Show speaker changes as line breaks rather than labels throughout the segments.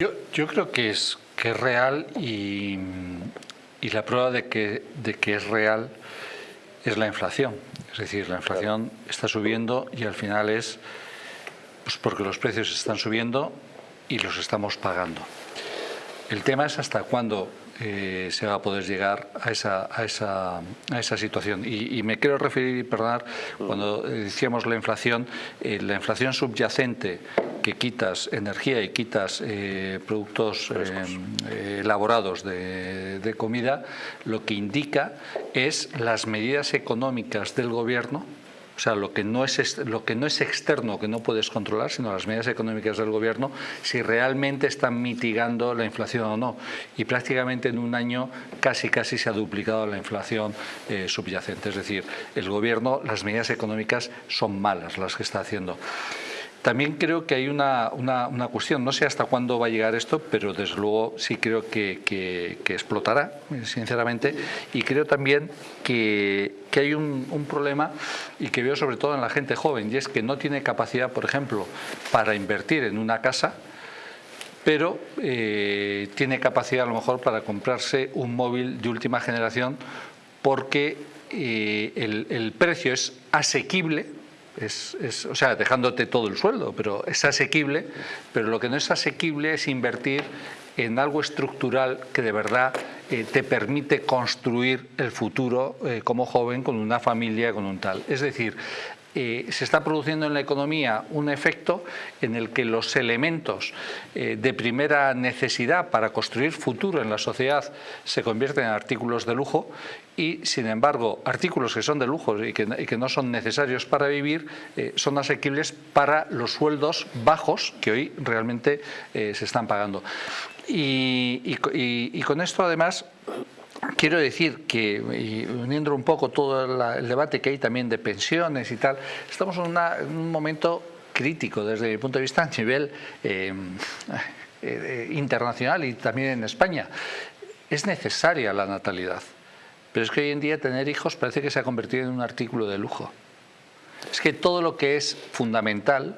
Yo, yo creo que es, que es real y, y la prueba de que, de que es real es la inflación. Es decir, la inflación está subiendo y al final es pues porque los precios están subiendo y los estamos pagando. El tema es hasta cuándo eh, se va a poder llegar a esa, a esa, a esa situación. Y, y, me quiero referir, perdonar, cuando decíamos la inflación, eh, la inflación subyacente que quitas energía y quitas eh, productos eh, elaborados de, de comida, lo que indica es las medidas económicas del gobierno o sea, lo que, no es, lo que no es externo, que no puedes controlar, sino las medidas económicas del gobierno, si realmente están mitigando la inflación o no. Y prácticamente en un año casi casi se ha duplicado la inflación eh, subyacente. Es decir, el gobierno, las medidas económicas son malas las que está haciendo. También creo que hay una, una, una, cuestión, no sé hasta cuándo va a llegar esto, pero desde luego sí creo que, que, explotará, sinceramente, y creo también que, que hay un, un, problema y que veo sobre todo en la gente joven, y es que no tiene capacidad, por ejemplo, para invertir en una casa, pero eh, tiene capacidad a lo mejor para comprarse un móvil de última generación porque eh, el, el precio es asequible es, es, o sea, dejándote todo el sueldo, pero es asequible, pero lo que no es asequible es invertir en algo estructural que de verdad eh, te permite construir el futuro eh, como joven con una familia, con un tal. Es decir, eh, se está produciendo en la economía un efecto en el que los elementos de primera necesidad para construir futuro en la sociedad se convierten en artículos de lujo y, sin embargo, artículos que son de lujo y que, no son necesarios para vivir son asequibles para los sueldos bajos que hoy realmente se están pagando. Y, con esto, además, Quiero decir que, y uniendo un poco todo la, el debate que hay también de pensiones y tal, estamos en, una, en un momento crítico desde mi punto de vista a nivel eh, eh, internacional y también en España. Es necesaria la natalidad, pero es que hoy en día tener hijos parece que se ha convertido en un artículo de lujo. Es que todo lo que es fundamental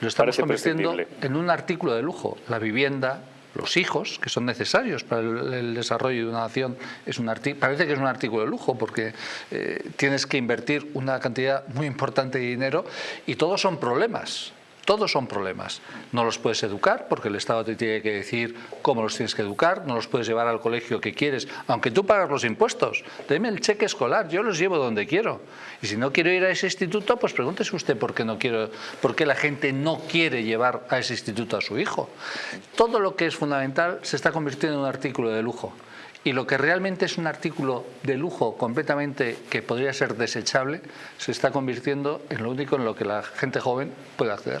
lo estamos parece convirtiendo en un artículo de lujo. La vivienda, los hijos, que son necesarios para el, desarrollo de una nación, es un parece que es un artículo de lujo porque eh, tienes que invertir una cantidad muy importante de dinero y todos son problemas. Todos son problemas. No los puedes educar porque el Estado te tiene que decir cómo los tienes que educar, no los puedes llevar al colegio que quieres, aunque tú pagas los impuestos. Deme el cheque escolar, yo los llevo donde quiero. Y si no quiero ir a ese instituto, pues pregúntese usted por qué, no quiero, por qué la gente no quiere llevar a ese instituto a su hijo. Todo lo que es fundamental se está convirtiendo en un artículo de lujo y lo que realmente es un artículo de lujo completamente que podría ser desechable se está convirtiendo en lo único en lo que la gente joven puede acceder.